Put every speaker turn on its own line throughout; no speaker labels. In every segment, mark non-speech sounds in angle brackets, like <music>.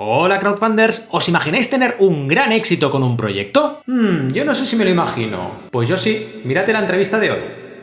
Hola crowdfunders, ¿os imagináis tener un gran éxito con un proyecto? Hmm, yo no sé si me lo imagino. Pues yo sí, mírate la entrevista de hoy.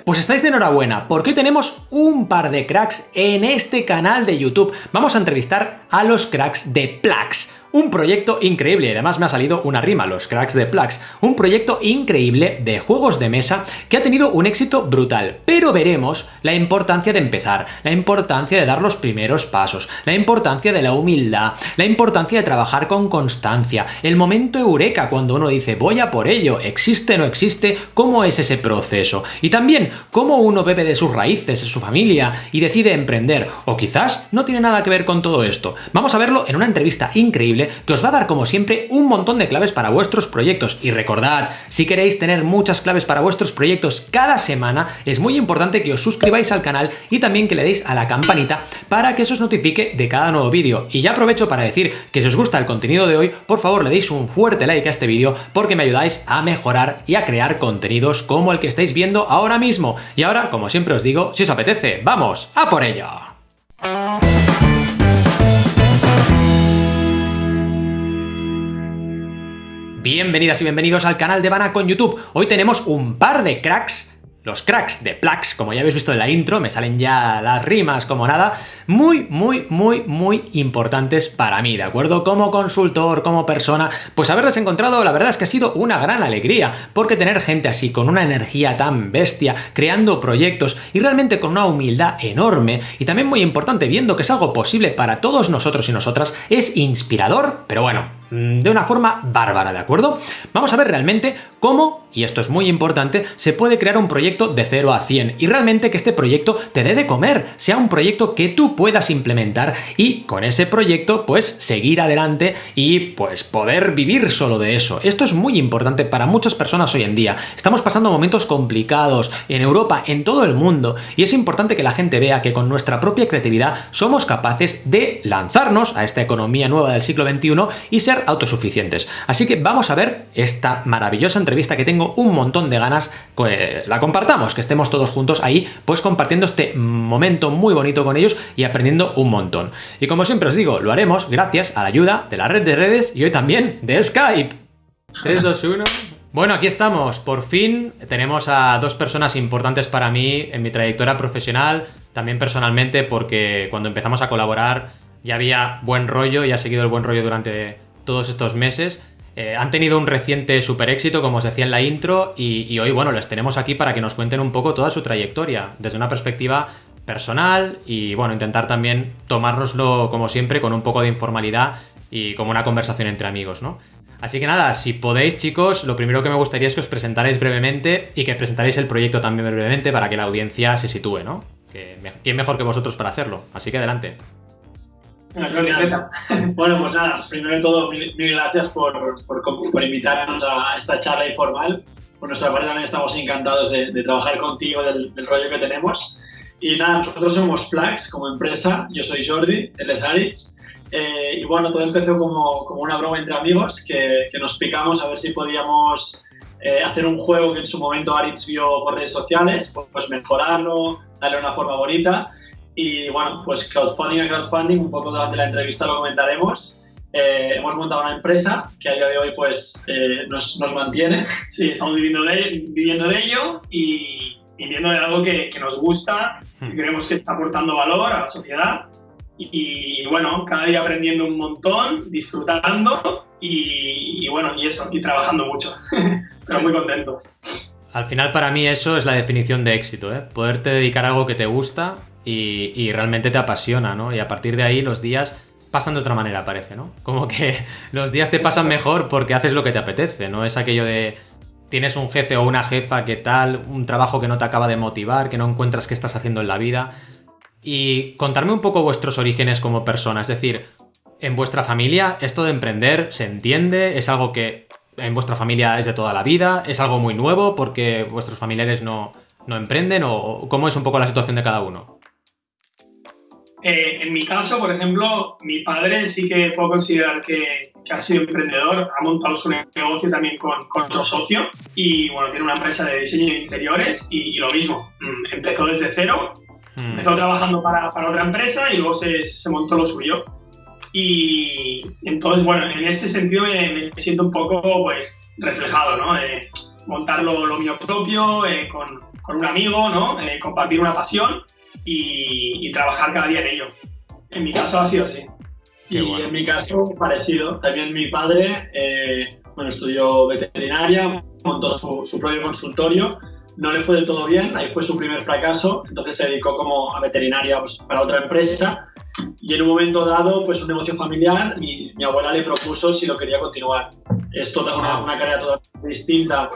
Pues estáis de enhorabuena, porque hoy tenemos un par de cracks en este canal de YouTube. Vamos a entrevistar a los cracks de Plax, un proyecto increíble, además me ha salido una rima, los cracks de Plax, un proyecto increíble de juegos de mesa que ha tenido un éxito brutal, pero veremos la importancia de empezar, la importancia de dar los primeros pasos, la importancia de la humildad, la importancia de trabajar con constancia, el momento eureka cuando uno dice voy a por ello, existe no existe, cómo es ese proceso, y también cómo uno bebe de sus raíces, de su familia y decide emprender, o quizás no tiene nada que ver con todo esto. Vamos a verlo en una entrevista increíble que os va a dar como siempre un montón de claves para vuestros proyectos. Y recordad, si queréis tener muchas claves para vuestros proyectos cada semana, es muy importante que os suscribáis al canal y también que le deis a la campanita para que eso os notifique de cada nuevo vídeo. Y ya aprovecho para decir que si os gusta el contenido de hoy, por favor le deis un fuerte like a este vídeo porque me ayudáis a mejorar y a crear contenidos como el que estáis viendo ahora mismo. Y ahora, como siempre os digo, si os apetece, ¡vamos a por ello! Bienvenidas y bienvenidos al canal de Bana con YouTube. Hoy tenemos un par de cracks los cracks de Plax, como ya habéis visto en la intro, me salen ya las rimas como nada, muy, muy, muy, muy importantes para mí, ¿de acuerdo? Como consultor, como persona, pues haberles encontrado, la verdad es que ha sido una gran alegría, porque tener gente así, con una energía tan bestia, creando proyectos y realmente con una humildad enorme, y también muy importante, viendo que es algo posible para todos nosotros y nosotras, es inspirador, pero bueno, de una forma bárbara, ¿de acuerdo? Vamos a ver realmente cómo y esto es muy importante, se puede crear un proyecto de 0 a 100 y realmente que este proyecto te dé de comer, sea un proyecto que tú puedas implementar y con ese proyecto pues seguir adelante y pues poder vivir solo de eso. Esto es muy importante para muchas personas hoy en día. Estamos pasando momentos complicados en Europa, en todo el mundo y es importante que la gente vea que con nuestra propia creatividad somos capaces de lanzarnos a esta economía nueva del siglo XXI y ser autosuficientes. Así que vamos a ver esta maravillosa entrevista que tengo un montón de ganas que la compartamos, que estemos todos juntos ahí, pues compartiendo este momento muy bonito con ellos y aprendiendo un montón. Y como siempre os digo, lo haremos gracias a la ayuda de la red de redes y hoy también de Skype. 3, 2, 1... Bueno, aquí estamos. Por fin tenemos a dos personas importantes para mí en mi trayectoria profesional, también personalmente, porque cuando empezamos a colaborar ya había buen rollo y ha seguido el buen rollo durante todos estos meses. Eh, han tenido un reciente super éxito, como os decía en la intro, y, hoy, bueno, les tenemos aquí para que nos cuenten un poco toda su trayectoria, desde una perspectiva personal y, bueno, intentar también tomárnoslo, como siempre, con un poco de informalidad y como una conversación entre amigos, ¿no? Así que nada, si podéis, chicos, lo primero que me gustaría es que os presentarais brevemente y que presentarais el proyecto también brevemente para que la audiencia se sitúe, ¿no? Que, ¿Quién mejor que vosotros para hacerlo? Así que adelante. <laughs>
Bueno, pues nada, primero de todo, mil, gracias por, por, invitarnos a esta charla informal. Por nuestra parte también estamos encantados de, trabajar contigo del, rollo que tenemos. Y nada, nosotros somos Plax como empresa, yo soy Jordi, él es Aritz. Eh, y bueno, todo empezó como, como, una broma entre amigos que, que nos picamos a ver si podíamos eh, hacer un juego que en su momento Aritz vio por redes sociales, pues mejorarlo, darle una forma bonita. Y bueno, pues crowdfunding a crowdfunding, un poco durante la entrevista lo comentaremos. Eh, hemos montado una empresa que a día de hoy pues eh, nos, nos, mantiene. <laughs>
Sí, estamos viviendo de, viviendo de ello y viviendo de algo que, que nos gusta, que hmm. creemos que está aportando valor a la sociedad. Y, y bueno, cada día aprendiendo un montón, disfrutando y, y bueno, y eso, y trabajando mucho, <laughs> pero muy contentos.
Al final para mí eso es la definición de éxito, ¿eh? poderte dedicar a algo que te gusta y, realmente te apasiona, ¿no? Y a partir de ahí los días pasan de otra manera, parece, ¿no? <laughs> Como que los días te pasan mejor porque haces lo que te apetece, no es aquello de tienes un jefe o una jefa que tal, un trabajo que no te acaba de motivar, que no encuentras qué estás haciendo en la vida. Y contarme un poco vuestros orígenes como persona, es decir, en vuestra familia esto de emprender se entiende, es algo que en vuestra familia es de toda la vida, es algo muy nuevo porque vuestros familiares no, no emprenden o cómo es un poco la situación de cada uno.
Eh, en mi caso, por ejemplo, mi padre sí que puedo considerar que, ha sido emprendedor, ha montado su negocio también con, otro socio y bueno, tiene una empresa de diseño de interiores y, lo mismo, mm, empezó desde cero, mm. empezó trabajando para, otra empresa y luego se, montó lo suyo. Y entonces, bueno, en ese sentido me, siento un poco pues reflejado, ¿no? De montar lo, mío propio eh, con, con, un amigo, ¿no? Eh, compartir una pasión y, y, trabajar cada día en ello. En mi caso ha sido así.
y en mi caso, parecido. También mi padre, eh, bueno, estudió veterinaria, montó su, su propio consultorio no le fue del todo bien, ahí fue su primer fracaso, entonces se dedicó como a veterinaria pues, para otra empresa y en un momento dado, pues un negocio familiar, mi, mi abuela le propuso si lo quería continuar. Es toda una, una, carrera totalmente distinta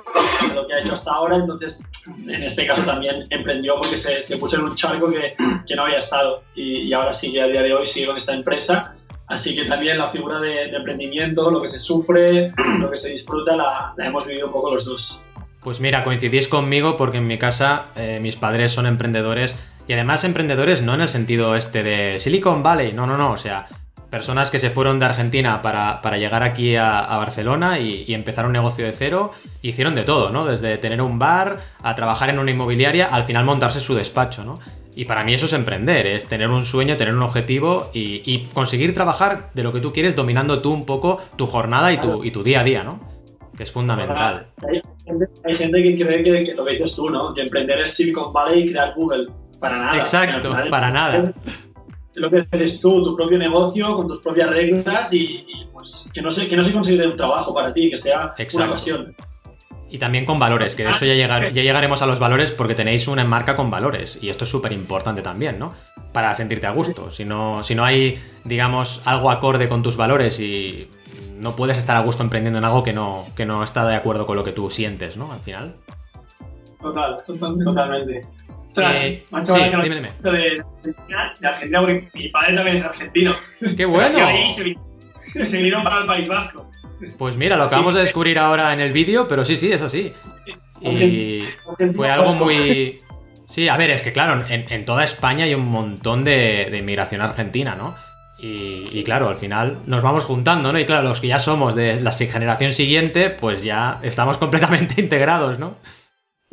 de lo que ha hecho hasta ahora, entonces en este caso también emprendió porque se, se puso en un charco que, que no había estado y, y, ahora sí que a día de hoy sigue con esta empresa. Así que también la figura de, de emprendimiento, lo que se sufre, lo que se disfruta, la, la hemos vivido un poco los dos.
Pues mira, coincidís conmigo porque en mi casa eh, mis padres son emprendedores y además emprendedores no en el sentido este de Silicon Valley, no, no, no, o sea, personas que se fueron de Argentina para, para llegar aquí a, a Barcelona y, y, empezar un negocio de cero, hicieron de todo, ¿no? Desde tener un bar a trabajar en una inmobiliaria, al final montarse su despacho, ¿no? Y para mí eso es emprender, es tener un sueño, tener un objetivo y, y conseguir trabajar de lo que tú quieres dominando tú un poco tu jornada y tu, y tu día a día, ¿no? que es fundamental.
Hay, hay gente que cree que, que, lo que dices tú, ¿no? Que emprender es Silicon Valley y crear Google. Para nada.
Exacto, para nada.
Lo que haces tú, tu propio negocio, con tus propias reglas y, y pues que no, se, que no se considere un trabajo para ti, que sea Exacto. una pasión.
Y también con valores, que de eso ya, llegar, ya llegaremos a los valores porque tenéis una marca con valores. Y esto es súper importante también, ¿no? Para sentirte a gusto. Si no, si no hay, digamos, algo acorde con tus valores y no puedes estar a gusto emprendiendo en algo que no, que no está de acuerdo con lo que tú sientes, ¿no? Al final.
Total, totalmente. totalmente. Ostras,
eh, macho, sí, dime, dime.
De, de, Argentina, porque mi padre también es argentino.
¡Qué bueno!
Ahí se, se vinieron para el País Vasco.
Pues mira, lo acabamos sí. de descubrir ahora en el vídeo, pero sí, sí, es así. Y fue algo muy... Sí, a ver, es que claro, en, en toda España hay un montón de, de inmigración argentina, ¿no? Y, y, claro, al final nos vamos juntando, ¿no? Y claro, los que ya somos de la generación siguiente, pues ya estamos <laughs> completamente integrados, ¿no?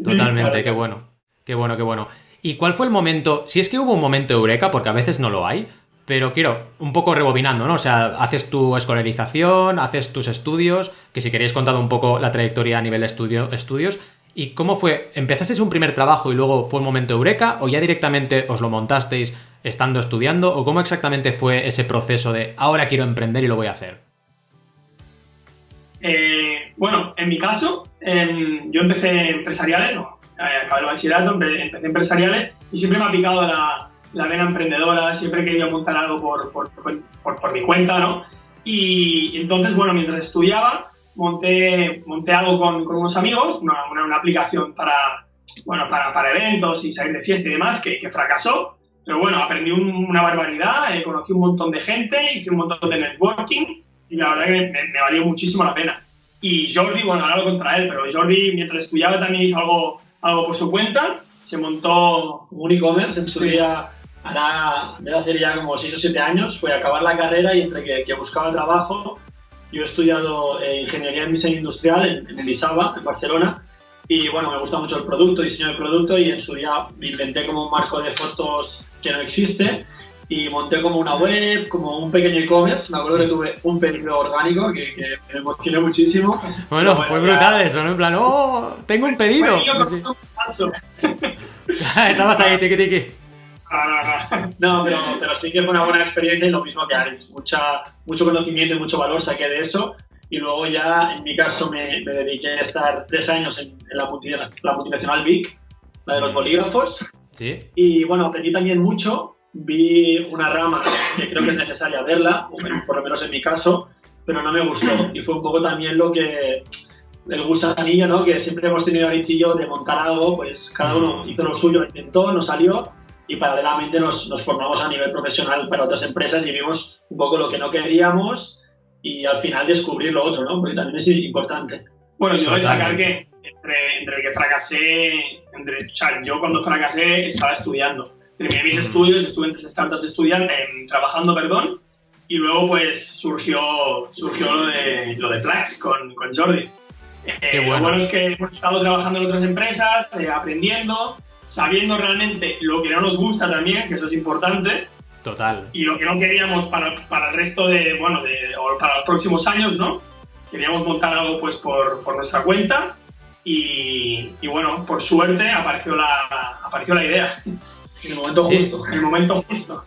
Totalmente, claro. qué bueno. Qué bueno, qué bueno. ¿Y cuál fue el momento? Si es que hubo un momento eureka, porque a veces no lo hay, pero quiero, un poco rebobinando, ¿no? O sea, haces tu escolarización, haces tus estudios, que si queréis contar un poco la trayectoria a nivel estudio, estudios, ¿Y cómo fue? ¿Empezasteis un primer trabajo y luego fue un momento eureka? ¿O ya directamente os lo montasteis estando estudiando? ¿O cómo exactamente fue ese proceso de ahora quiero emprender y lo voy a hacer?
Eh, bueno, en mi caso, yo empecé empresariales, acabé el bachillerato, empecé empresariales y siempre me ha picado la, la vena emprendedora, siempre he querido montar algo por, por, por, por mi cuenta, ¿no? Y entonces, bueno, mientras estudiaba, monté, monté algo con, con unos amigos, una, una, una, aplicación para, bueno, para, para eventos y salir de fiesta y demás, que, que fracasó. Pero bueno, aprendí un, una barbaridad, eh, conocí un montón de gente, hice un montón de networking y la verdad que me, me, valió muchísimo la pena. Y Jordi, bueno, ahora lo contra él, pero Jordi mientras estudiaba también hizo algo, algo por su cuenta, se montó
un e-commerce en su sí. día, ahora debe hacer ya como 6 o 7 años, fue a acabar la carrera y entre que, que buscaba trabajo yo he estudiado eh, Ingeniería en Diseño Industrial en, en el ISABA, en Barcelona, y bueno, me gusta mucho el producto, diseño del producto, y en su día me inventé como un marco de fotos que no existe, y monté como una web, como un pequeño e-commerce. Me acuerdo que tuve un pedido orgánico que, que me emocioné muchísimo.
Bueno, bueno fue brutal ya... eso, ¿no? En plan, ¡oh! ¡Tengo un pedido! <laughs> Estabas ahí, tiki tiki. <laughs>
No, pero, pero, sí que fue una buena experiencia y lo mismo que Alex. Mucha, mucho conocimiento y mucho valor saqué de eso. Y luego ya, en mi caso, me, me dediqué a estar tres años en, en la, la, multinacional VIC, la de los bolígrafos.
Sí.
Y bueno, aprendí también mucho. Vi una rama que creo que es necesaria verla, por lo menos en mi caso, pero no me gustó. Y fue un poco también lo que el gusanillo, ¿no? Que siempre hemos tenido Rich y yo de montar algo, pues cada uno hizo lo suyo, lo intentó, no salió y paralelamente nos, nos, formamos a nivel profesional para otras empresas y vimos un poco lo que no queríamos y al final descubrir lo otro, ¿no? Porque también es importante.
Bueno, yo voy a destacar que entre, entre el que fracasé, entre, o sea, yo cuando fracasé estaba estudiando. Terminé mis estudios, estuve en tres startups estudiando, eh, trabajando, perdón, y luego pues surgió, surgió lo de, lo de Plax con, con Jordi.
Qué bueno.
Lo bueno es que hemos estado trabajando en otras empresas, eh, aprendiendo, sabiendo realmente lo que no nos gusta también, que eso es importante.
Total.
Y lo que no queríamos para, para el resto de, bueno, de, o para los próximos años, ¿no? Queríamos montar algo pues por, por nuestra cuenta y, y, bueno, por suerte apareció la, apareció la idea. <laughs>
En el momento justo.
En el momento justo.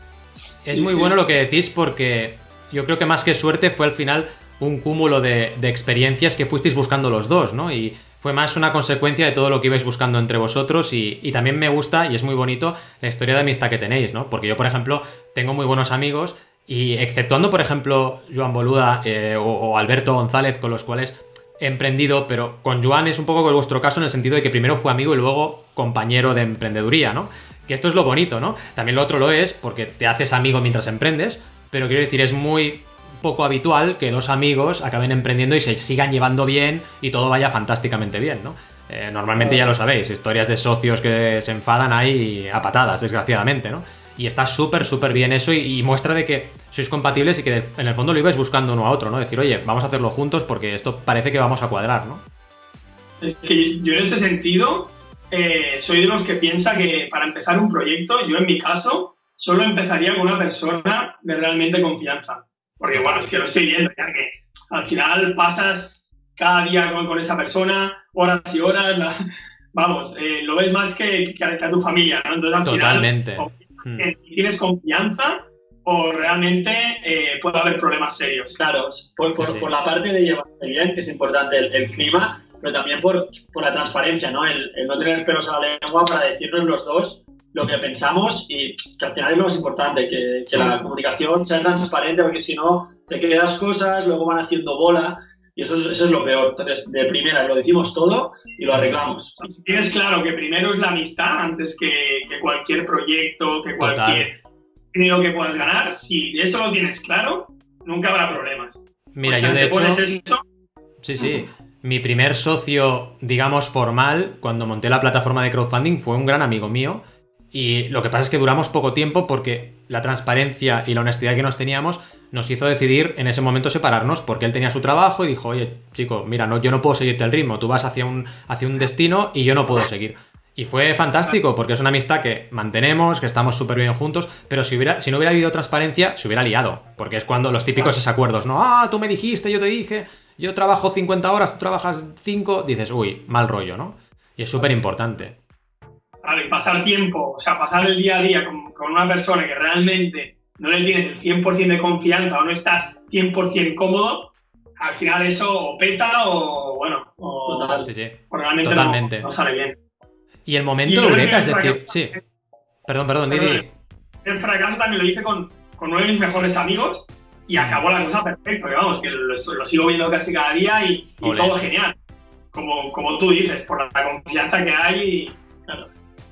Es sí, muy sí. bueno lo que decís porque yo creo que más que suerte fue al final un cúmulo de, de, experiencias que fuisteis buscando los dos, ¿no? Y fue más una consecuencia de todo lo que ibais buscando entre vosotros y, y, también me gusta y es muy bonito la historia de amistad que tenéis, ¿no? Porque yo, por ejemplo, tengo muy buenos amigos y exceptuando, por ejemplo, Joan Boluda eh, o, o, Alberto González, con los cuales emprendido, pero con Joan es un poco vuestro caso en el sentido de que primero fue amigo y luego compañero de emprendeduría, ¿no? Que esto es lo bonito, ¿no? También lo otro lo es porque te haces amigo mientras emprendes, pero quiero decir, es muy poco habitual que dos amigos acaben emprendiendo y se sigan llevando bien y todo vaya fantásticamente bien, ¿no? Eh, normalmente ya lo sabéis, historias de socios que se enfadan ahí a patadas, desgraciadamente, ¿no? Y está súper, súper bien eso y, y, muestra de que sois compatibles y que en el fondo lo ibais buscando uno a otro, ¿no? Decir, oye, vamos a hacerlo juntos porque esto parece que vamos a cuadrar, ¿no?
Es que yo en ese sentido eh, soy de los que piensa que para empezar un proyecto, yo en mi caso, solo empezaría con una persona de realmente confianza. Porque bueno, es que lo estoy viendo, ya que al final pasas cada día con, con esa persona, horas y horas, la, vamos, eh, lo ves más que, que, a, tu familia, ¿no?
Entonces al Totalmente.
final, o, eh, tienes confianza o realmente eh, puede haber problemas serios.
Claro, por, por, sí. por, la parte de llevarse bien, que es importante el, el clima, pero también por, por la transparencia, ¿no? El, el, no tener pelos a la lengua para decirnos los dos lo que pensamos y que al final es lo más importante, que, que sí. la comunicación sea transparente, porque si no te quedas cosas, luego van haciendo bola y eso es, eso es lo peor. Entonces, de primera lo decimos todo y lo arreglamos.
Y si tienes claro que primero es la amistad antes que, que cualquier proyecto, que cualquier dinero que puedas ganar, si eso lo tienes claro, nunca habrá problemas.
Mira, o sea, yo de hecho... Eso, sí, sí. Mi primer socio, digamos, formal, cuando monté la plataforma de crowdfunding, fue un gran amigo mío y lo que pasa es que duramos poco tiempo porque la transparencia y la honestidad que nos teníamos nos hizo decidir en ese momento separarnos porque él tenía su trabajo y dijo, oye, chico, mira, no, yo no puedo seguirte el ritmo, tú vas hacia un, hacia un destino y yo no puedo seguir. Y fue fantástico porque es una amistad que mantenemos, que estamos súper bien juntos, pero si, hubiera, si no hubiera habido transparencia, se hubiera liado. Porque es cuando los típicos desacuerdos, ¿no? Ah, tú me dijiste, yo te dije, yo trabajo 50 horas, tú trabajas 5, dices, uy, mal rollo, ¿no? Y es súper importante.
Y pasar tiempo, o sea, pasar el día a día con, con una persona que realmente no le tienes el 100% de confianza o no estás 100% cómodo, al final eso o peta o, bueno, o,
sí, sí.
o realmente
Totalmente.
No, no, sale bien.
Y el momento eureka, es decir, sí. Perdón, perdón, Didi.
El fracaso también lo hice con, con uno de mis mejores amigos y acabó la cosa perfecta, que vamos, que lo, lo, sigo viendo casi cada día y, y todo genial. Como, como tú dices, por la confianza que hay y, claro.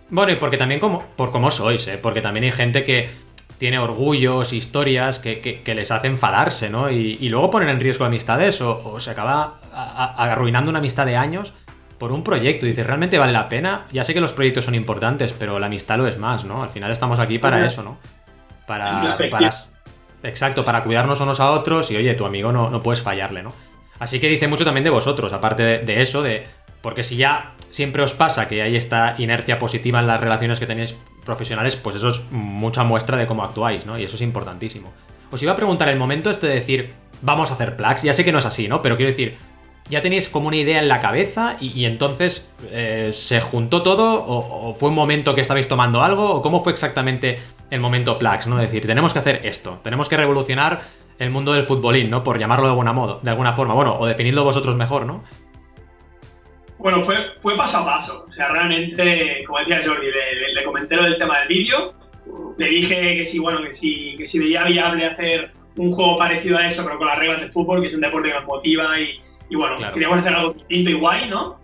Bueno, y porque también como, por cómo sois, ¿eh? porque también hay gente que tiene orgullos, historias que, que, que les hace enfadarse, ¿no? Y, y, luego poner en riesgo amistades o, o se acaba a, a, arruinando una amistad de años por un proyecto. Dices, ¿realmente vale la pena? Ya sé que los proyectos son importantes, pero la amistad lo es más, ¿no? Al final estamos aquí para eso, ¿no? Para, para... Exacto, para cuidarnos unos a otros y, oye, tu amigo no, no puedes fallarle, ¿no? Así que dice mucho también de vosotros, aparte de, de eso, de... Porque si ya siempre os pasa que hay esta inercia positiva en las relaciones que tenéis profesionales, pues eso es mucha muestra de cómo actuáis, ¿no? Y eso es importantísimo. Os iba a preguntar el momento este de decir, vamos a hacer plugs, ya sé que no es así, ¿no? Pero quiero decir, ya tenéis como una idea en la cabeza y, entonces eh, se juntó todo o, fue un momento que estabais tomando algo o cómo fue exactamente el momento Plax, ¿no? Es decir, tenemos que hacer esto, tenemos que revolucionar el mundo del futbolín, ¿no? Por llamarlo de alguna modo, de alguna forma, bueno, o definirlo vosotros mejor, ¿no?
Bueno, fue, fue paso a paso. O sea, realmente, como decía Jordi, le, le, le comenté lo del tema del vídeo. Le dije que sí, bueno, que sí, que si veía viable hacer un juego parecido a eso, pero con las reglas de fútbol, que es un deporte que nos motiva y, y bueno, claro. queríamos hacer algo distinto y guay, ¿no?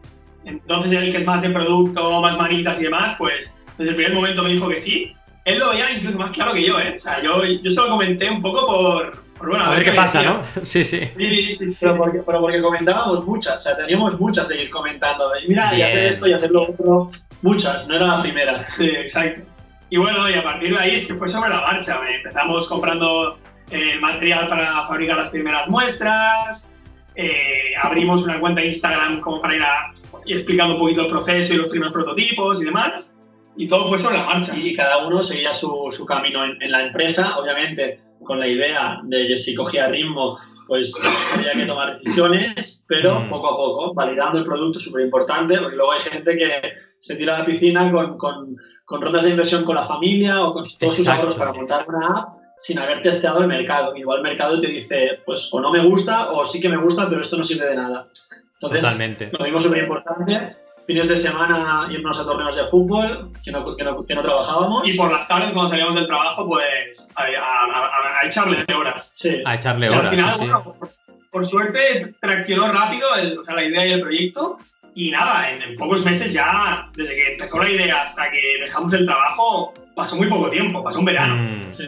Entonces él, que es más de producto, más manitas y demás, pues desde el primer momento me dijo que sí. Él lo veía incluso más claro que yo, ¿eh? O sea, yo, yo se lo comenté un poco por, por bueno,
a, ver, qué pasa, decía. ¿no? <laughs> Sí, sí.
Sí, sí, sí. Pero, porque, pero porque comentábamos muchas, o sea, teníamos muchas de ir comentando. Y mira, Bien. y hacer esto y hacer lo otro. Muchas, no era la primera. <laughs>
Sí, exacto. Y bueno, y a partir de ahí es que fue sobre la marcha. Empezamos comprando eh, material para fabricar las primeras muestras, eh, abrimos una cuenta de Instagram como para ir a, explicando un poquito el proceso y los primeros prototipos y demás. Y todo fue sobre la marcha.
Y cada uno seguía su, su camino en, en, la empresa, obviamente con la idea de que si cogía ritmo, pues había que tomar decisiones, pero mm. poco a poco, validando el producto, súper importante, porque luego hay gente que se tira a la piscina con, con, con rondas de inversión con la familia o con todos sus ahorros para montar una app sin haber testeado el mercado. Igual el mercado te dice, pues o no me gusta o sí que me gusta, pero esto no sirve de nada. Entonces,
Totalmente.
lo mismo súper importante. Fines de semana irnos a torneos de fútbol, que no, que, no, que no, trabajábamos.
Y por las tardes, cuando salíamos del trabajo, pues a, a, a echarle horas.
Sí. A echarle horas.
al final,
sí,
bueno, por, por, suerte, traccionó rápido el, o sea, la idea y el proyecto. Y nada, en, en, pocos meses ya, desde que empezó la idea hasta que dejamos el trabajo, pasó muy poco tiempo, pasó un verano.
Mm.
Sí.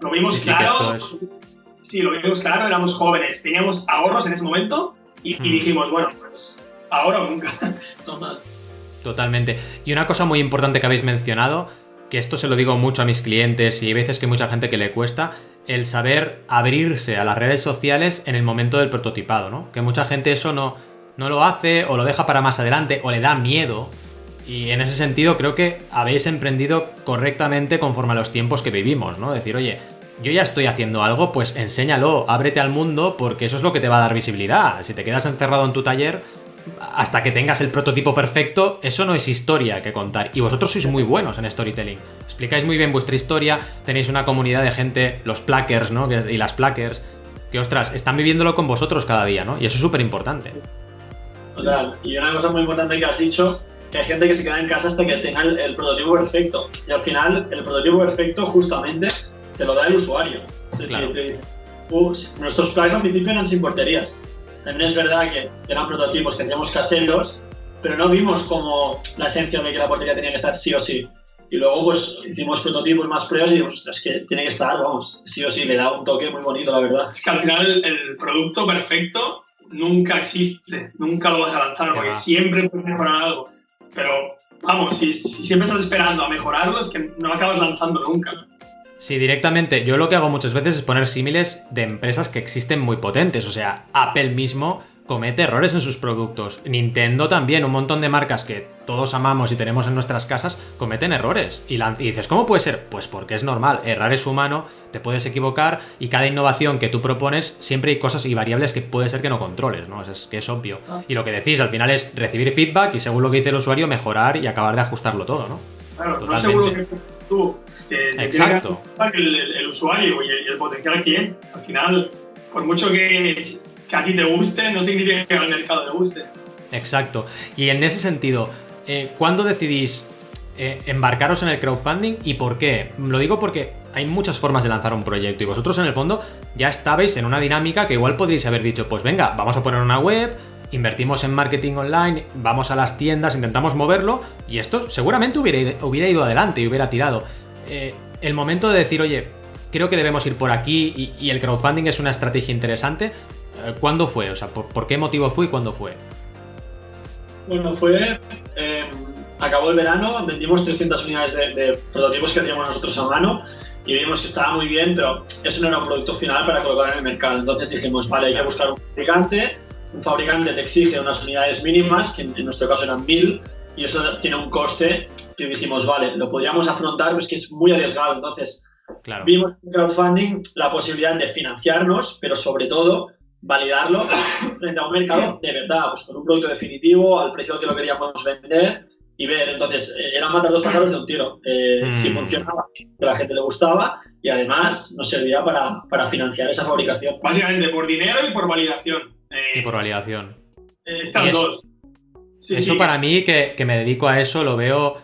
Lo vimos
Sí,
claro. Sí, lo vimos claro, éramos jóvenes, teníamos ahorros en ese momento y, y
Mm.
dijimos, bueno, pues ahora o nunca. <laughs>
Totalmente. Y una cosa muy importante que habéis mencionado, que esto se lo digo mucho a mis clientes y hay veces que mucha gente que le cuesta, el saber abrirse a las redes sociales en el momento del prototipado, ¿no? Que mucha gente eso no, no lo hace o lo deja para más adelante o le da miedo. Y en ese sentido creo que habéis emprendido correctamente conforme a los tiempos que vivimos, ¿no? Decir, oye, yo ya estoy haciendo algo, pues enséñalo, ábrete al mundo, porque eso es lo que te va a dar visibilidad. Si te quedas encerrado en tu taller, hasta que tengas el prototipo perfecto, eso no es historia que contar. Y vosotros sois muy buenos en storytelling. Explicáis muy bien vuestra historia, tenéis una comunidad de gente, los plackers, ¿no? Y las plackers, que ostras, están viviéndolo con vosotros cada día, ¿no? Y eso es súper importante.
Total. Y una cosa muy importante que has dicho, que hay gente que se queda en casa hasta que tenga el, el prototipo perfecto. Y al final, el prototipo perfecto justamente te lo da el usuario.
Claro.
te "Uh, nuestros planes al principio eran sin porterías. También es verdad que eran prototipos que hacíamos caseros, pero no vimos como la esencia de que la portería tenía que estar sí o sí. Y luego pues hicimos prototipos más pruebas y dijimos, "Ostras, es que tiene que estar, vamos, sí o sí, le da un toque muy bonito, la verdad.
Es que al final el, producto perfecto nunca existe, nunca lo vas a lanzar, porque siempre puedes mejorar algo. Pero vamos, si, si siempre estás esperando a mejorarlo, es que no acabas lanzando nunca.
Sí, directamente. Yo lo que hago muchas veces es poner símiles de empresas que existen muy potentes. O sea, Apple mismo comete errores en sus productos. Nintendo también, un montón de marcas que todos amamos y tenemos en nuestras casas, cometen errores. Y, lan- y dices, ¿cómo puede ser? Pues porque es normal. Errar es humano, te puedes equivocar y cada innovación que tú propones, siempre hay cosas y variables que puede ser que no controles, ¿no? Es, es que es obvio.
Ah.
Y lo que decís al final es recibir feedback y según lo que dice el usuario, mejorar y acabar de ajustarlo todo, ¿no?
Claro, no
Totalmente.
seguro que tú, te, te tiene
Exacto.
que el, el- el usuario y el, el potencial cliente. Al final, por mucho que, que a ti te guste, no significa que al mercado le guste.
Exacto. Y en ese sentido, eh, ¿cuándo decidís eh, embarcaros en el crowdfunding y por qué? Lo digo porque hay muchas formas de lanzar un proyecto y vosotros en el fondo ya estabais en una dinámica que igual podríais haber dicho, pues venga, vamos a poner una web, invertimos en marketing online, vamos a las tiendas, intentamos moverlo y esto seguramente hubiera ido, hubiera ido adelante y hubiera tirado. Eh, el momento de decir, oye, creo que debemos ir por aquí y, el crowdfunding es una estrategia interesante, eh, ¿cuándo fue? O sea, ¿por, qué motivo fue y cuándo fue?
Bueno, fue. eh, acabó el verano, vendimos 300 unidades de, de prototipos que hacíamos nosotros a mano y vimos que estaba muy bien, pero eso no era un producto final para colocar en el mercado. Entonces dijimos, vale, hay que buscar un fabricante. Un fabricante te exige unas unidades mínimas, que en, en nuestro caso eran 1000, y eso tiene un coste que dijimos, vale, lo podríamos afrontar, pero es que es muy arriesgado. Entonces,
Claro.
vimos en crowdfunding la posibilidad de financiarnos, pero sobre todo validarlo frente a un mercado de verdad, pues con un producto definitivo, al precio al que lo queríamos vender y ver. Entonces, eh, era matar dos pájaros de un tiro. Eh,
Mm.
Si funcionaba, que a la gente le gustaba y además nos servía para, para financiar esa fabricación.
Básicamente por dinero y por validación. Eh,
Y por validación.
eh,
y eso-
dos. Sí,
eso
sí.
para mí, que, que me dedico a eso, lo veo.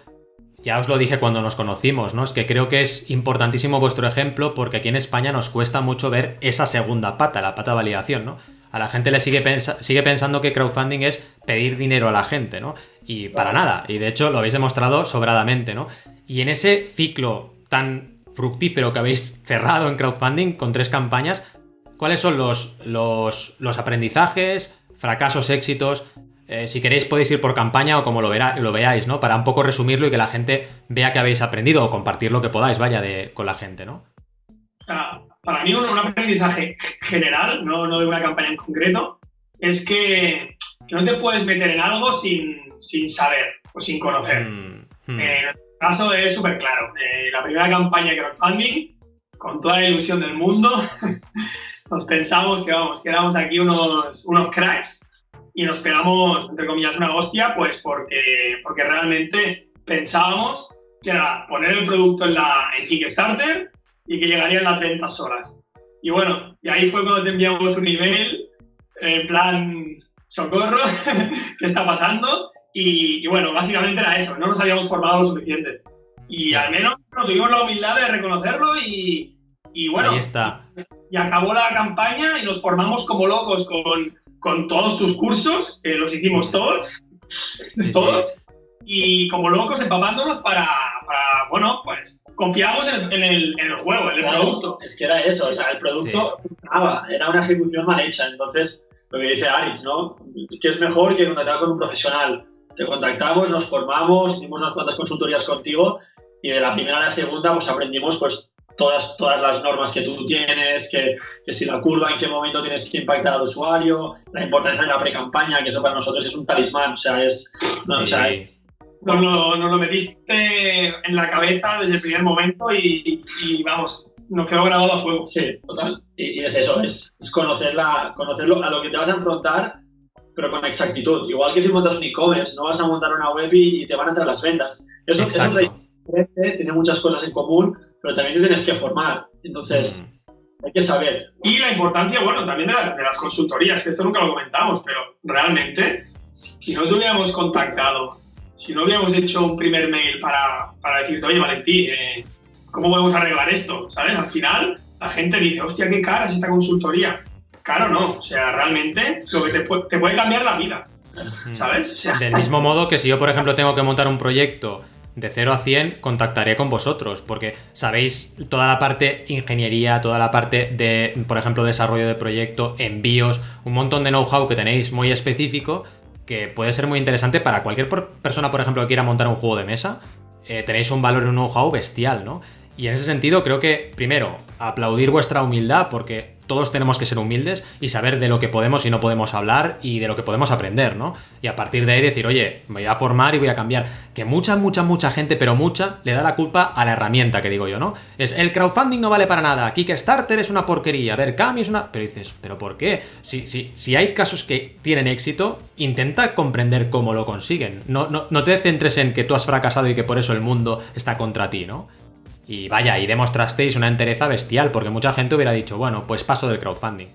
Ya os lo dije cuando nos conocimos, ¿no? Es que creo que es importantísimo vuestro ejemplo porque aquí en España nos cuesta mucho ver esa segunda pata, la pata de validación, ¿no? A la gente le sigue, pensa- sigue pensando que crowdfunding es pedir dinero a la gente, ¿no? Y para nada. Y de hecho lo habéis demostrado sobradamente, ¿no? Y en ese ciclo tan fructífero que habéis cerrado en crowdfunding con tres campañas, ¿cuáles son los, los, los aprendizajes, fracasos, éxitos? Eh, si queréis podéis ir por campaña o como lo, verá- lo veáis, ¿no? Para un poco resumirlo y que la gente vea que habéis aprendido o compartir lo que podáis, vaya, de, con la gente, ¿no?
Para mí un, un aprendizaje general, no, no de una campaña en concreto, es que, que no te puedes meter en algo sin, sin saber o sin conocer.
Mm, mm.
Eh, caso es súper claro. Eh, la primera campaña de crowdfunding, con toda la ilusión del mundo, <laughs> nos pensamos que vamos, que éramos aquí unos, unos cracks y nos pegamos, entre comillas, una hostia, pues porque, porque realmente pensábamos que era poner el producto en, la, en Kickstarter y que llegarían las ventas solas. Y bueno, y ahí fue cuando te enviamos un email en plan, socorro, <laughs> ¿qué está pasando? Y, bueno, básicamente era eso, no nos habíamos formado lo suficiente. Y al menos tuvimos la humildad de reconocerlo y, y bueno,
ahí está.
Y acabó la campaña y nos formamos como locos con, con todos tus cursos, que los hicimos todos, todos, y como locos empapándonos para, para bueno, pues confiamos en, el, en el, juego, en el producto.
Es que era eso, o sea, el producto era una ejecución mal hecha, entonces lo que dice Aritz, ¿no? Que es mejor que contactar con un profesional te contactamos, nos formamos, hicimos unas cuantas consultorías contigo y de la primera a la segunda pues aprendimos pues todas, todas las normas que tú tienes, que, que si la curva, en qué momento tienes que impactar al usuario, la importancia de la pre-campaña, que eso para nosotros es un talismán, o sea, es... No, o sea,
nos, lo, nos, lo, metiste en la cabeza desde el primer momento y, y, vamos, nos quedó grabado a fuego.
Sí, total. Y, y es eso, es, es conocerla, conocerlo a lo que te vas a enfrentar pero con exactitud. Igual que si montas un e-commerce, no vas a montar una web y, te van a entrar las ventas. Eso, es diferente, tiene muchas cosas en común, pero también te tienes que formar. Entonces, mm. hay que saber.
Y la importancia, bueno, también de, las consultorías, que esto nunca lo comentamos, pero realmente, si no te hubiéramos contactado, si no hubiéramos hecho un primer mail para, para decirte, oye, Valentín, eh, ¿cómo podemos arreglar esto? ¿Sabes? Al final, la gente dice, hostia, qué cara es esta consultoría Claro, no. O sea, realmente lo que te, puede, cambiar la vida. ¿Sabes?
Del mismo modo que si yo, por ejemplo, tengo que montar un proyecto de 0 a 100, contactaré con vosotros, porque sabéis toda la parte ingeniería, toda la parte de, por ejemplo, desarrollo de proyecto, envíos, un montón de know-how que tenéis muy específico, que puede ser muy interesante para cualquier persona, por ejemplo, que quiera montar un juego de mesa. Eh, tenéis un valor y un know-how bestial, ¿no? Y en ese sentido creo que, primero, aplaudir vuestra humildad porque todos tenemos que ser humildes y saber de lo que podemos y no podemos hablar y de lo que podemos aprender, ¿no? Y a partir de ahí decir, oye, me voy a formar y voy a cambiar. Que mucha, mucha, mucha gente, pero mucha, le da la culpa a la herramienta que digo yo, ¿no? Es el crowdfunding no vale para nada, Kickstarter es una porquería, ver, Kami es una... Pero dices, ¿pero por qué? Si, si, si hay casos que tienen éxito, intenta comprender cómo lo consiguen. No, no, no te centres en que tú has fracasado y que por eso el mundo está contra ti, ¿no? Y vaya, y demostrasteis una entereza bestial, porque mucha gente hubiera dicho, bueno, pues paso del crowdfunding.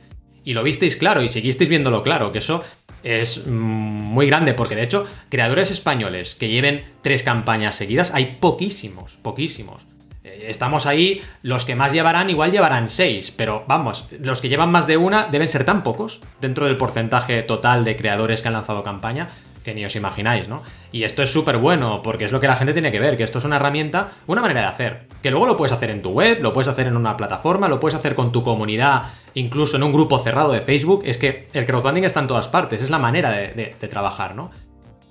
Y lo visteis claro, y seguisteis viéndolo claro, que eso es mm, muy grande, porque de hecho, creadores españoles que lleven tres campañas seguidas, hay poquísimos, poquísimos. Eh, estamos ahí, los que más llevarán igual llevarán seis, pero vamos, los que llevan más de una deben ser tan pocos dentro del porcentaje total de creadores que han lanzado campaña que ni os imagináis, ¿no? Y esto es súper bueno, porque es lo que la gente tiene que ver, que esto es una herramienta, una manera de hacer, que luego lo puedes hacer en tu web, lo puedes hacer en una plataforma, lo puedes hacer con tu comunidad, incluso en un grupo cerrado de Facebook, es que el crowdfunding está en todas partes, es la manera de, trabajar, ¿no?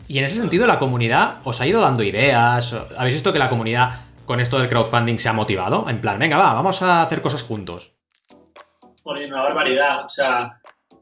Y en ese sentido la comunidad os ha ido dando ideas, habéis visto que la comunidad con esto del crowdfunding se ha motivado, en plan, venga, va, vamos a hacer cosas juntos.
Por una barbaridad, o sea,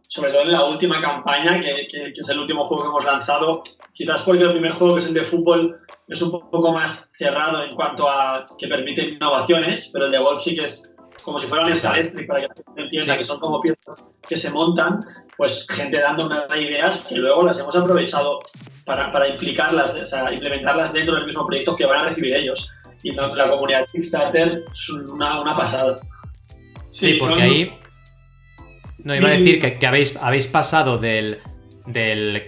sobre todo en la última campaña, que, es el último juego que hemos lanzado, quizás porque el primer juego, que es el de fútbol, es un poco más cerrado en cuanto a que permite innovaciones, pero el de golf sí que es como si fuera un escalestre, para que la gente entienda que son como piezas que se montan, pues gente dando unas ideas que luego las hemos aprovechado para, para implicarlas, o sea, implementarlas dentro del mismo proyecto que van a recibir ellos. Y la, comunidad Kickstarter es una, una pasada.
Sí, porque ahí no, iba a decir que, habéis, habéis pasado del,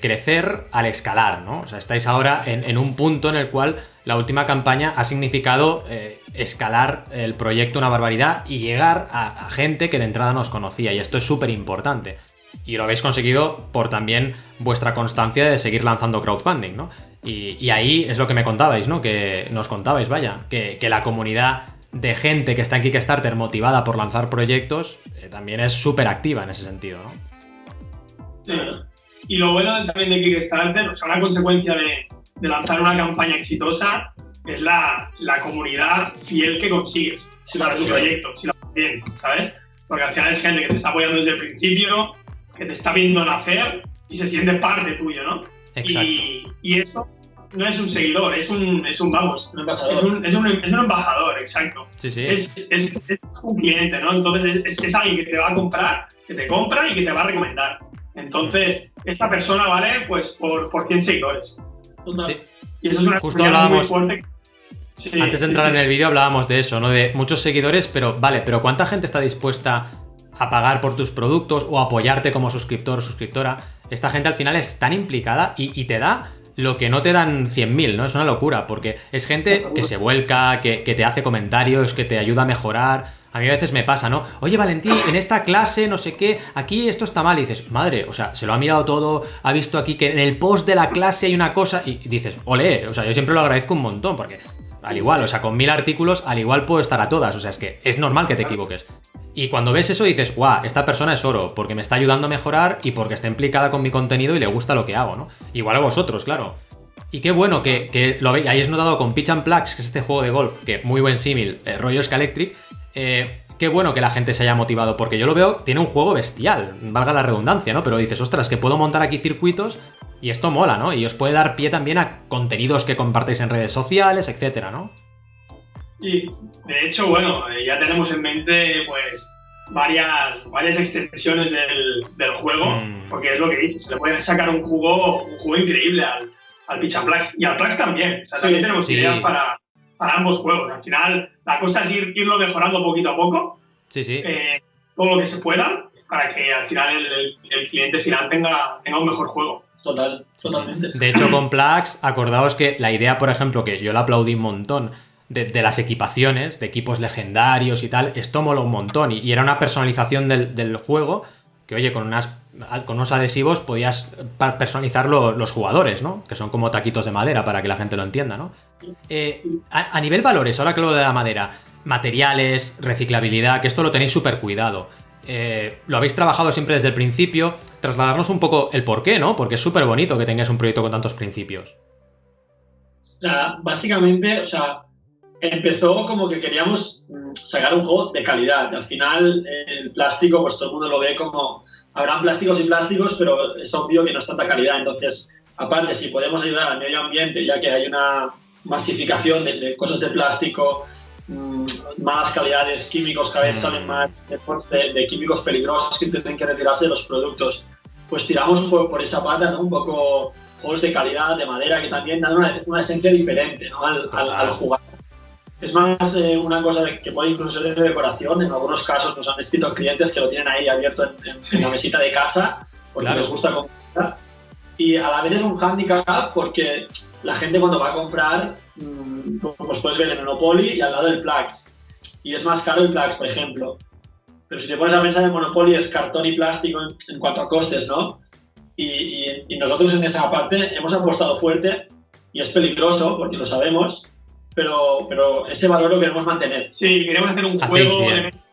crecer al escalar, ¿no? O sea, estáis ahora en, un punto en el cual la última campaña ha significado eh, escalar el proyecto una barbaridad y llegar a, gente que de entrada nos conocía, y esto es súper importante. Y lo habéis conseguido por también vuestra constancia de seguir lanzando crowdfunding, ¿no? Y, ahí es lo que me contabais, ¿no? Que nos contabais, vaya, que, que la comunidad de gente que está en Kickstarter motivada por lanzar proyectos, eh, también es súper activa en ese sentido, ¿no?
Sí. Y lo bueno también de Kickstarter, o sea, una consecuencia de, lanzar una campaña exitosa es la, comunidad fiel que consigues para tu proyecto, si lo haces bien, ¿sabes? Porque al final es gente que te está apoyando desde el principio, que te está viendo nacer y se siente parte tuyo, ¿no?
Exacto.
Y, eso no es un seguidor, es un, es un vamos,
Un embajador.
es un, es un, es un embajador, exacto.
Sí, sí.
Es, es, es un cliente, ¿no? Entonces es, es alguien que te va a comprar, que te compra y que te va a recomendar. Entonces, esa persona vale pues por, por 100 seguidores.
Total.
Sí.
Y eso es una
Justo
muy fuerte. Sí,
Antes de
sí,
entrar
sí.
en el vídeo hablábamos de eso, ¿no? De muchos seguidores, pero vale, pero ¿cuánta gente está dispuesta a pagar por tus productos o apoyarte como suscriptor o suscriptora? Esta gente al final es tan implicada y, y te da lo que no te dan 100.000, ¿no? Es una locura, porque es gente que se vuelca, que, que te hace comentarios, que te ayuda a mejorar. A mí a veces me pasa, ¿no? Oye, Valentín, en esta clase, no sé qué, aquí esto está mal. Y dices, madre, o sea, se lo ha mirado todo, ha visto aquí que en el post de la clase hay una cosa. Y dices, ole, o sea, yo siempre lo agradezco un montón, porque al igual, o sea, con mil artículos, al igual puedo estar a todas. O sea, es que es normal que te equivoques. Y cuando ves eso dices, guau, esta persona es oro, porque me está ayudando a mejorar y porque está implicada con mi contenido y le gusta lo que hago, ¿no? Igual a vosotros, claro. Y qué bueno que, que lo hayáis notado con Pitch and Plugs, que es este juego de golf, que muy buen símil, eh, rollo Scalectric. Eh, qué bueno que la gente se haya motivado, porque yo lo veo, tiene un juego bestial, valga la redundancia, ¿no? Pero dices, ostras, que puedo montar aquí circuitos y esto mola, ¿no? Y os puede dar pie también a contenidos que compartáis en redes sociales, etcétera, ¿no?
Y de hecho, bueno, eh, ya tenemos en mente pues varias, varias extensiones del, del juego,
Mm.
porque es lo que dices, se le puede sacar un juego, un increíble al, al Pitch and Plugs y al Plugs también. O sea,
Sí,
también tenemos
sí.
ideas para, para ambos juegos. Al final, la cosa es ir, irlo mejorando poquito a poco,
Sí, sí.
eh, todo lo que se pueda, para que al final el, el- el cliente final tenga, tenga un mejor juego.
Total, totalmente.
De hecho, con Plax, acordaos que la idea, por ejemplo, que yo la aplaudí un montón, de, de las equipaciones, de equipos legendarios y tal, esto mola un montón. Y, y era una personalización del, del juego que, oye, con, unas, con unos adhesivos podías personalizar lo- los jugadores, ¿no? Que son como taquitos de madera para que la gente lo entienda, ¿no? Eh, a, nivel valores, ahora que lo de la madera, materiales, reciclabilidad, que esto lo tenéis súper cuidado. Eh, lo habéis trabajado siempre desde el principio. Trasladarnos un poco el por qué, ¿no? Porque es súper bonito que tengáis un proyecto con tantos principios.
Sea, básicamente, o sea, empezó como que queríamos mm, sacar un juego de calidad. Al final, el plástico, pues todo el mundo lo ve como. Habrán plásticos y plásticos, pero es obvio que no es tanta calidad. Entonces, aparte, si podemos ayudar al medio ambiente, ya que hay una masificación de, de cosas de plástico, mm, malas calidades, químicos, cada vez
Mm.
salen más de, de químicos peligrosos que tienen que retirarse de los productos. Pues tiramos por, por esa pata, ¿no? Un poco juegos de calidad, de madera, que también dan una, una esencia diferente ¿no? al, al, al jugar. Es más eh, una cosa de- que puede incluso ser de decoración. En algunos casos nos han escrito clientes que lo tienen ahí abierto en, en- en la mesita de casa porque
Claro.
les gusta comprar. Y a la vez es un handicap porque la gente cuando va a comprar, mm, pues puedes ver el Monopoly y al lado el Plax. Y es más caro el Plax, por ejemplo. Pero si te pones a pensar en Monopoly es cartón y plástico en, en cuanto a costes, ¿no? Y, y- y nosotros en esa parte hemos apostado fuerte y es peligroso porque lo sabemos, pero, pero ese valor lo queremos mantener.
Sí, queremos hacer un
Hacéis
juego
bien.
de mesa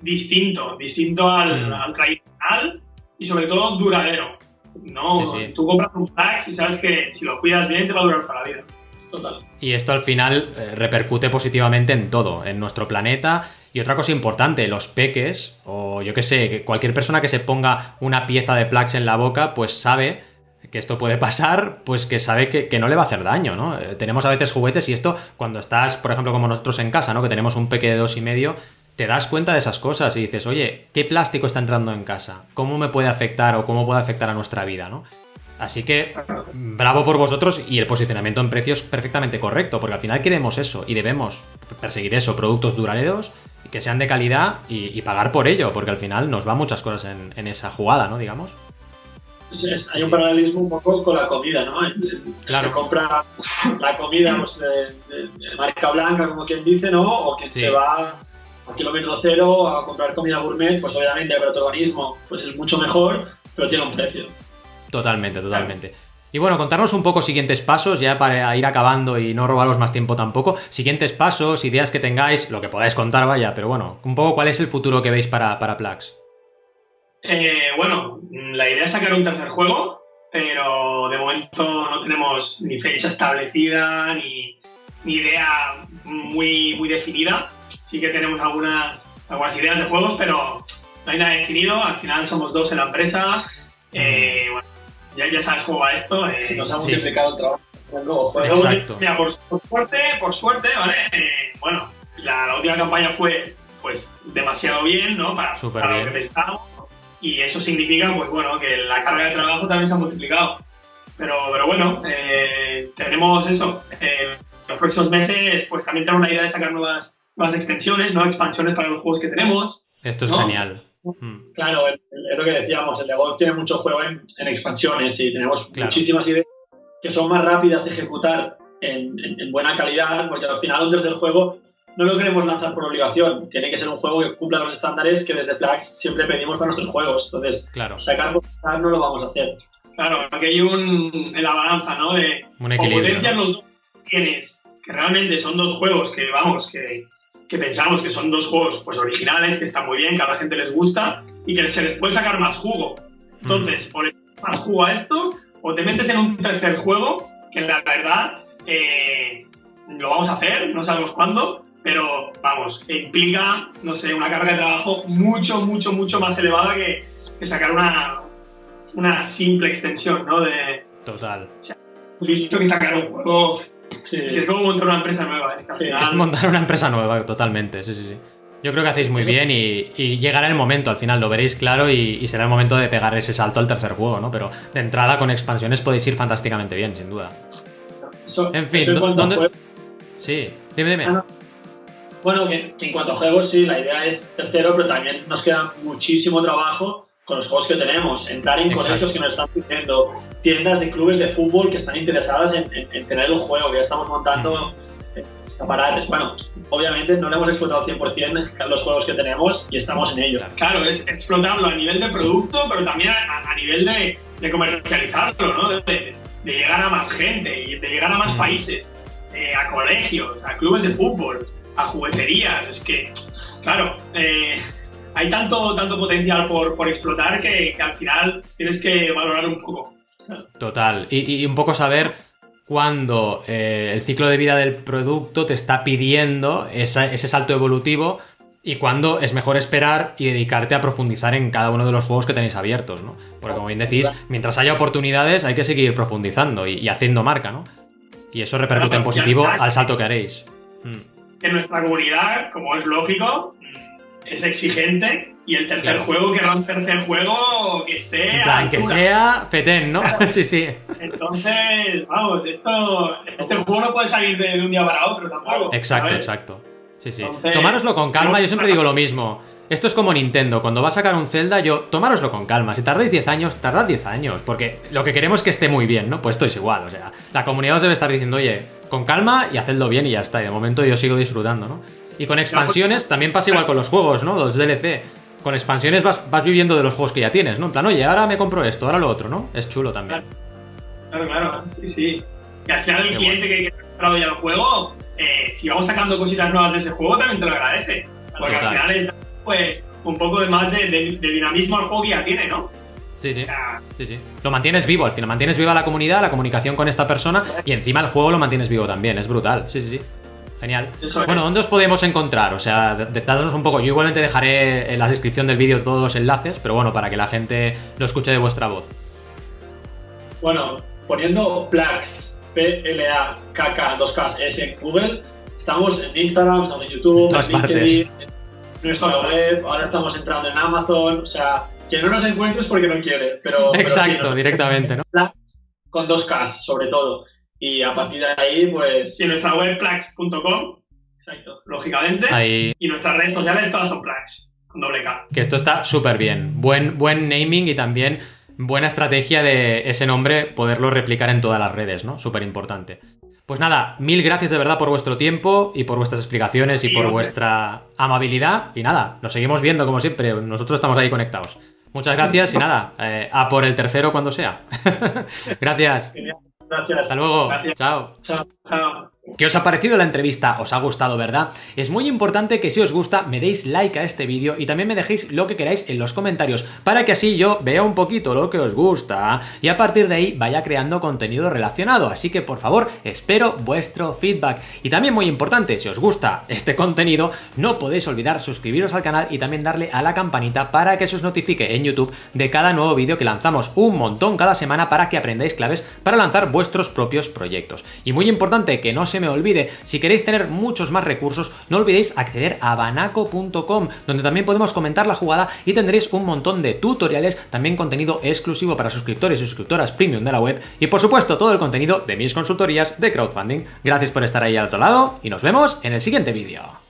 distinto, distinto al,
Mm.
al tradicional y sobre todo duradero. No,
Sí, sí.
tú compras un Plax y sabes que si lo cuidas bien te va a durar toda la vida.
Total.
Y esto al final eh, repercute positivamente en todo, en nuestro planeta. Y otra cosa importante, los peques, o yo qué sé, cualquier persona que se ponga una pieza de Plax en la boca, pues sabe que esto puede pasar, pues que sabe que, que no le va a hacer daño, ¿no? Eh, tenemos a veces juguetes y esto, cuando estás, por ejemplo, como nosotros en casa, ¿no? Que tenemos un peque de dos y medio, te das cuenta de esas cosas y dices, oye, ¿qué plástico está entrando en casa? ¿Cómo me puede afectar o cómo puede afectar a nuestra vida, ¿no? Así que bravo por vosotros y el posicionamiento en precios perfectamente correcto, porque al final queremos eso y debemos perseguir eso, productos duraderos que sean de calidad y, y pagar por ello, porque al final nos va muchas cosas en, en esa jugada, ¿no? Digamos.
Es- hay un paralelismo un poco con la comida, ¿no? El- el-
Claro.
que compra la comida pues, de, de- de marca blanca, como quien dice, ¿no? O quien
Sí.
se va a kilómetro cero a comprar comida gourmet, pues obviamente el organismo pues, es mucho mejor, pero tiene un precio.
Totalmente, totalmente. Y bueno, contarnos un poco siguientes pasos, ya para ir acabando y no robaros más tiempo tampoco. Siguientes pasos, ideas que tengáis, lo que podáis contar, vaya, pero bueno, un poco cuál es el futuro que veis para, para Plax.
Eh, bueno, la idea es sacar un tercer juego, pero de momento no tenemos ni fecha establecida ni, ni idea muy, muy definida. Sí que tenemos algunas, algunas ideas de juegos, pero no hay nada definido. Al final somos dos en la empresa. Eh, bueno, ya, ya sabes cómo va esto. eh,
Se nos ha
Sí.
multiplicado el trabajo.
Exacto. Mira, por, suerte, por suerte, ¿vale? Eh, bueno, la, última campaña fue pues demasiado bien, ¿no? Para, para lo que pensábamos. Y eso significa, pues bueno, que la carga de trabajo también se ha multiplicado. Pero, pero bueno, eh, tenemos eso. Eh, los próximos meses, pues también tenemos la idea de sacar nuevas, nuevas extensiones, ¿no? Expansiones para los juegos que tenemos.
Esto es genial.
Mm. Claro, es lo que decíamos, el de golf tiene mucho juego en, expansiones y tenemos muchísimas ideas que son más rápidas de ejecutar en, buena calidad, porque al final un tercer juego no lo queremos lanzar por obligación, tiene que ser un juego que cumpla los estándares que desde Plax siempre pedimos para nuestros juegos, entonces
claro.
sacar por no lo vamos a hacer.
Claro, aquí hay un, en la balanza, ¿no? De potencias los dos tienes, que realmente son dos juegos que, vamos, que, que pensamos que son dos juegos pues originales, que están muy bien, que a la gente les gusta y que se les puede sacar más jugo. Entonces, mm. o les más jugo a estos, o te metes en un tercer juego, que la verdad eh, lo vamos a hacer, no sabemos cuándo, pero vamos, implica, no sé, una carga de trabajo mucho, mucho, mucho más elevada que, sacar una, una simple extensión, ¿no? De,
Total.
O sea, visto que sacar un juego Sí. es como montar una empresa nueva. Es, que
es montar una empresa nueva, totalmente. Sí, sí, sí. Yo creo que hacéis muy bien y, llegará el momento, al final lo veréis claro y, será el momento de pegar ese salto al tercer juego, ¿no? Pero de entrada con expansiones podéis ir fantásticamente bien, sin duda. en fin, ¿dónde... Sí, dime, dime. Ah,
bueno, que, en cuanto a juegos, sí, la idea es tercero, pero también nos queda muchísimo trabajo con los juegos que tenemos, entrar en colegios que nos están pidiendo, tiendas de clubes de fútbol que están interesadas en, tener el juego, que ya estamos montando escaparates. Bueno, obviamente no le hemos explotado 100% los juegos que tenemos y estamos en ello.
Claro, es explotarlo a nivel de producto, pero también a, nivel de, comercializarlo, ¿no? De, llegar a más gente y de llegar a más países, eh, a colegios, a clubes de fútbol, a jugueterías. Es que, claro, eh, hay tanto, tanto potencial por, por explotar que, al final tienes que valorar un poco.
Total. Y, un poco saber cuándo eh, el ciclo de vida del producto te está pidiendo ese salto evolutivo y cuándo es mejor esperar y dedicarte a profundizar en cada uno de los juegos que tenéis abiertos, ¿no? Porque como bien decís, mientras haya oportunidades hay que seguir profundizando y, haciendo marca, ¿no? Y eso repercute en positivo al salto que haréis.
Mm. En nuestra comunidad, como es lógico, es exigente y el tercer juego que era un tercer juego que esté.
En plan, que sea Feten, ¿no? <laughs> sí, sí.
Entonces, vamos, esto, este juego no puede salir de, un día para otro tampoco.
Exacto, exacto. Sí, sí. Tomároslo con calma, yo siempre digo lo mismo. Esto es como Nintendo, cuando va a sacar un Zelda, yo, tomároslo con calma. Si tardáis 10 años, tardad 10 años, porque lo que queremos es que esté muy bien, ¿no? Pues esto es igual, o sea, la comunidad os debe estar diciendo, oye, con calma y hacedlo bien y ya está. Y de momento yo sigo disfrutando, ¿no? Y con expansiones también pasa igual con los juegos, ¿no? Los DLC. Con expansiones vas, vas viviendo de los juegos que ya tienes, ¿no? En plan, oye, ahora me compro esto, ahora lo otro, ¿no? Es chulo también.
Claro, claro, sí, sí. Y al final el cliente que ha comprado ya el juego, eh, si vamos sacando cositas nuevas de ese juego, también te lo agradece. Porque al final es pues un poco de más de, dinamismo al juego que ya tiene, ¿no?
Sí, sí. sí, sí. Lo mantienes vivo, al final mantienes viva la comunidad, la comunicación con esta persona y encima el juego lo mantienes vivo también, es brutal. Sí, sí, sí. Genial. bueno, ¿dónde os podemos encontrar? O sea, dadnos un poco. Yo igualmente dejaré en la descripción del vídeo todos los enlaces, pero bueno, para que la gente lo escuche de vuestra voz.
Bueno, poniendo Plax, P-L-A-K-K, 2K, S en Google, estamos en Instagram, estamos en YouTube, en LinkedIn, en nuestra web, ahora estamos entrando en Amazon, o sea, que no nos encuentres porque no quiere, pero...
Exacto, directamente, ¿no?
Plax con 2K, sobre todo. Y a partir de ahí, pues...
Y nuestra web plax.com, exacto, lógicamente. Y nuestras redes sociales todas son plax, con doble K.
Que esto está súper bien. Buen, buen naming y también buena estrategia de ese nombre poderlo replicar en todas las redes, ¿no? Súper importante. Pues nada, mil gracias de verdad por vuestro tiempo y por vuestras explicaciones y por vuestra amabilidad. Y nada, nos seguimos viendo como siempre. Nosotros estamos ahí conectados. Muchas gracias y <laughs> nada, eh, a por el tercero cuando sea. <laughs> gracias.
Gracias.
Hasta luego. Chao.
Chao. Chao.
¿Qué os ha parecido la entrevista? ¿Os ha gustado, verdad? Es muy importante que si os gusta me deis like a este vídeo y también me dejéis lo que queráis en los comentarios para que así yo vea un poquito lo que os gusta y a partir de ahí vaya creando contenido relacionado. Así que por favor, espero vuestro feedback. Y también muy importante, si os gusta este contenido, no podéis olvidar suscribiros al canal y también darle a la campanita para que se os notifique en YouTube de cada nuevo vídeo que lanzamos un montón cada semana para que aprendáis claves para lanzar vuestros propios proyectos. Y muy importante que no se me olvide, si queréis tener muchos más recursos, no olvidéis acceder a banaco.com, donde también podemos comentar la jugada y tendréis un montón de tutoriales, también contenido exclusivo para suscriptores y suscriptoras premium de la web, y por supuesto todo el contenido de mis consultorías de crowdfunding. Gracias por estar ahí al otro lado, y nos vemos en el siguiente vídeo.